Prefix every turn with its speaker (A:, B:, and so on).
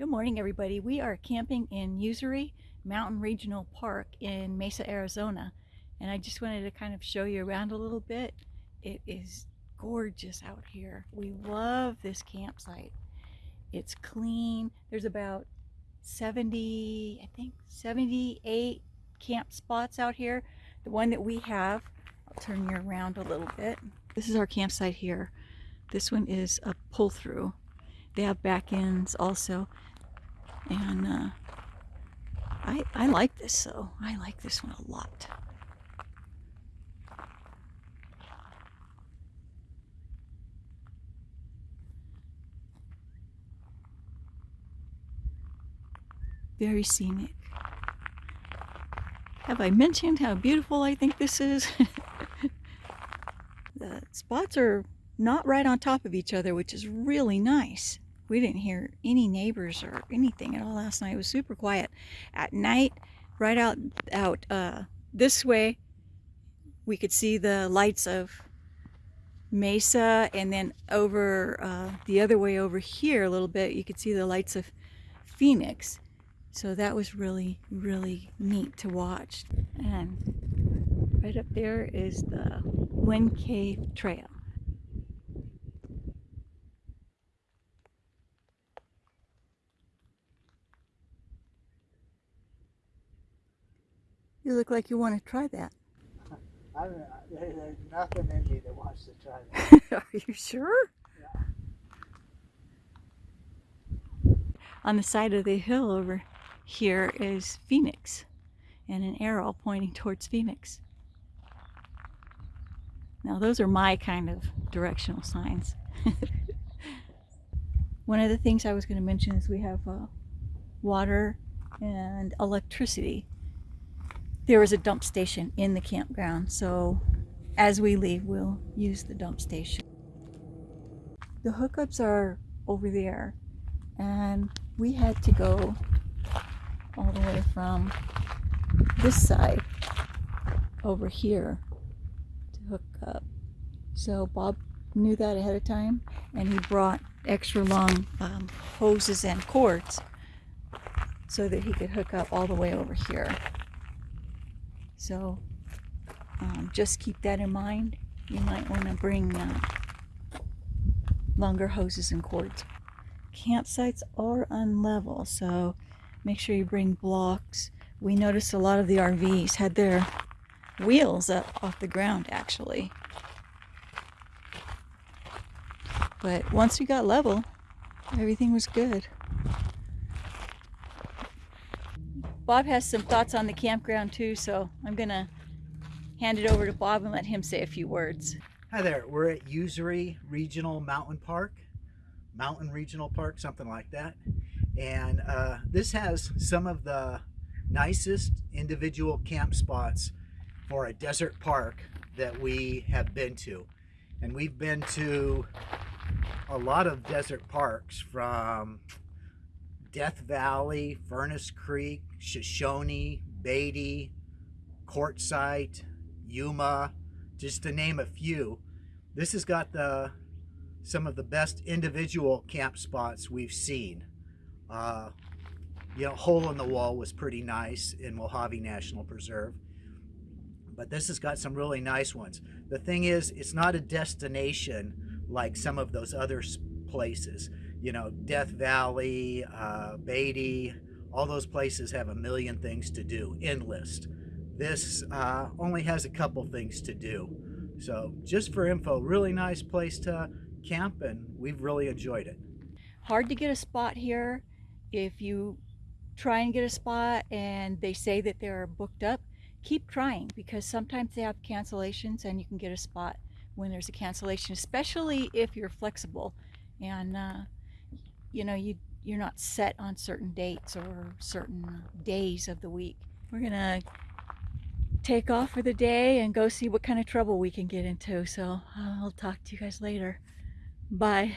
A: Good morning, everybody. We are camping in Usery Mountain Regional Park in Mesa, Arizona. And I just wanted to kind of show you around a little bit. It is gorgeous out here. We love this campsite. It's clean. There's about 70, I think 78 camp spots out here. The one that we have, I'll turn you around a little bit. This is our campsite here. This one is a pull through. They have back ends also and uh, I, I like this though. I like this one a lot. Very scenic. Have I mentioned how beautiful I think this is? the spots are not right on top of each other, which is really nice we didn't hear any neighbors or anything at all last night. It was super quiet. At night, right out out uh, this way, we could see the lights of Mesa, and then over uh, the other way over here a little bit, you could see the lights of Phoenix. So that was really, really neat to watch. And right up there is the Wind Cave Trail. You look like you want to try that.
B: I don't, there's nothing in me that wants to try
A: that. Are you sure? Yeah. On the side of the hill over here is Phoenix and an arrow pointing towards Phoenix. Now those are my kind of directional signs. One of the things I was going to mention is we have uh, water and electricity there was a dump station in the campground, so as we leave, we'll use the dump station. The hookups are over there, and we had to go all the way from this side over here to hook up. So Bob knew that ahead of time, and he brought extra long um, hoses and cords so that he could hook up all the way over here. So um, just keep that in mind. You might want to bring uh, longer hoses and cords. Campsites are unlevel, so make sure you bring blocks. We noticed a lot of the RVs had their wheels up off the ground actually. But once we got level, everything was good. Bob has some thoughts on the campground too, so I'm gonna hand it over to Bob and let him say a few words.
B: Hi there, we're at Usery Regional Mountain Park, Mountain Regional Park, something like that. And uh, this has some of the nicest individual camp spots for a desert park that we have been to. And we've been to a lot of desert parks from Death Valley, Furnace Creek, Shoshone, Beatty, Quartzsite, Yuma, just to name a few. This has got the some of the best individual camp spots we've seen. Uh, you know, Hole in the Wall was pretty nice in Mojave National Preserve. But this has got some really nice ones. The thing is, it's not a destination like some of those other places you know, Death Valley, uh, Beatty, all those places have a million things to do, endless. This uh, only has a couple things to do. So just for info, really nice place to camp and we've really enjoyed it.
A: Hard to get a spot here. If you try and get a spot and they say that they're booked up, keep trying because sometimes they have cancellations and you can get a spot when there's a cancellation, especially if you're flexible. And uh, you know, you you're not set on certain dates or certain days of the week. We're gonna take off for the day and go see what kind of trouble we can get into. So I'll talk to you guys later. Bye.